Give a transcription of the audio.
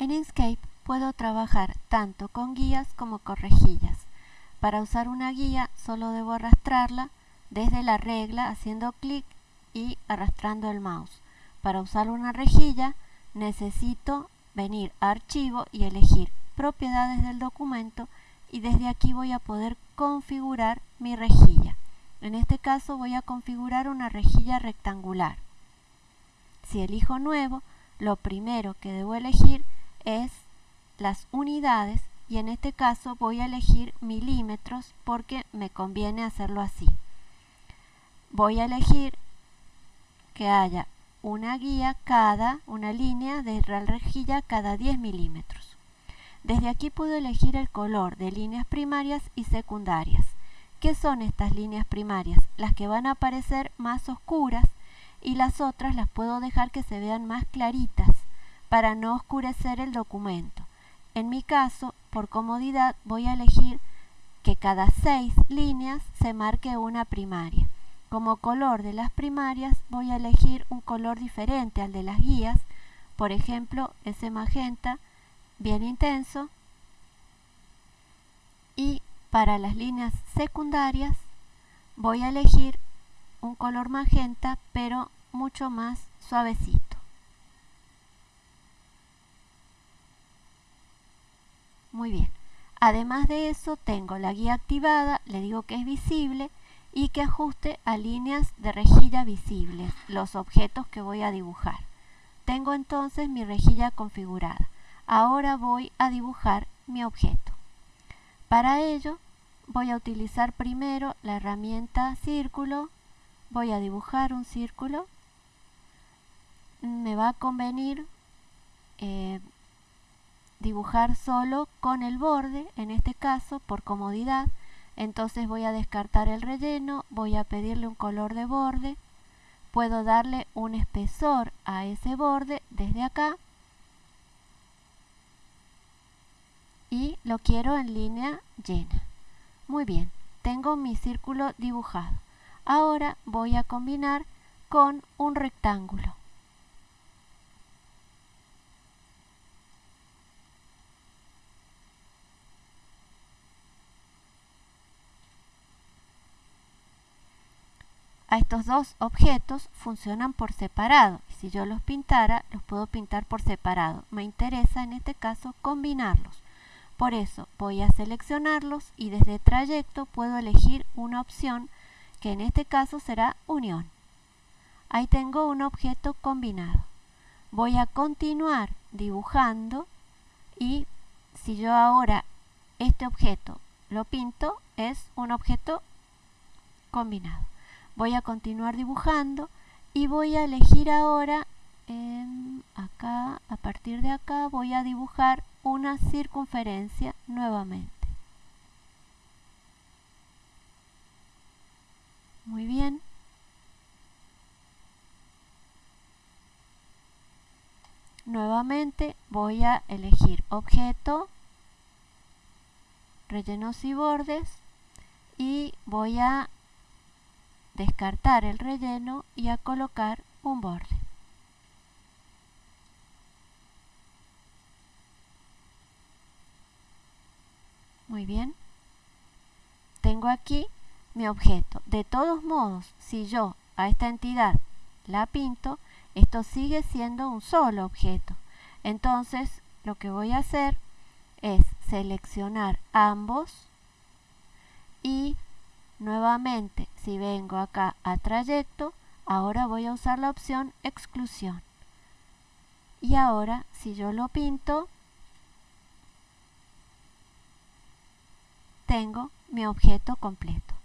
En Inkscape puedo trabajar tanto con guías como con rejillas. Para usar una guía solo debo arrastrarla desde la regla haciendo clic y arrastrando el mouse. Para usar una rejilla necesito venir a archivo y elegir propiedades del documento y desde aquí voy a poder configurar mi rejilla. En este caso voy a configurar una rejilla rectangular. Si elijo nuevo, lo primero que debo elegir es las unidades y en este caso voy a elegir milímetros porque me conviene hacerlo así. Voy a elegir que haya una guía cada, una línea de rejilla cada 10 milímetros. Desde aquí puedo elegir el color de líneas primarias y secundarias. ¿Qué son estas líneas primarias? Las que van a aparecer más oscuras y las otras las puedo dejar que se vean más claritas para no oscurecer el documento. En mi caso, por comodidad, voy a elegir que cada seis líneas se marque una primaria. Como color de las primarias voy a elegir un color diferente al de las guías, por ejemplo ese magenta bien intenso y para las líneas secundarias voy a elegir un color magenta pero mucho más suavecito. Muy bien. Además de eso tengo la guía activada, le digo que es visible y que ajuste a líneas de rejilla visibles los objetos que voy a dibujar. Tengo entonces mi rejilla configurada. Ahora voy a dibujar mi objeto. Para ello voy a utilizar primero la herramienta círculo, voy a dibujar un círculo, me va a convenir eh, dibujar solo con el borde, en este caso por comodidad, entonces voy a descartar el relleno, voy a pedirle un color de borde, puedo darle un espesor a ese borde desde acá y lo quiero en línea llena. Muy bien, tengo mi círculo dibujado. Ahora voy a combinar con un rectángulo. A estos dos objetos funcionan por separado. Si yo los pintara, los puedo pintar por separado. Me interesa en este caso combinarlos. Por eso voy a seleccionarlos y desde trayecto puedo elegir una opción que en este caso será unión. Ahí tengo un objeto combinado. Voy a continuar dibujando y si yo ahora este objeto lo pinto es un objeto combinado voy a continuar dibujando y voy a elegir ahora acá a partir de acá voy a dibujar una circunferencia nuevamente. Muy bien. Nuevamente voy a elegir objeto rellenos y bordes y voy a descartar el relleno y a colocar un borde. Muy bien. Tengo aquí mi objeto. De todos modos, si yo a esta entidad la pinto, esto sigue siendo un solo objeto. Entonces, lo que voy a hacer es seleccionar ambos y Nuevamente, si vengo acá a trayecto, ahora voy a usar la opción exclusión. Y ahora, si yo lo pinto, tengo mi objeto completo.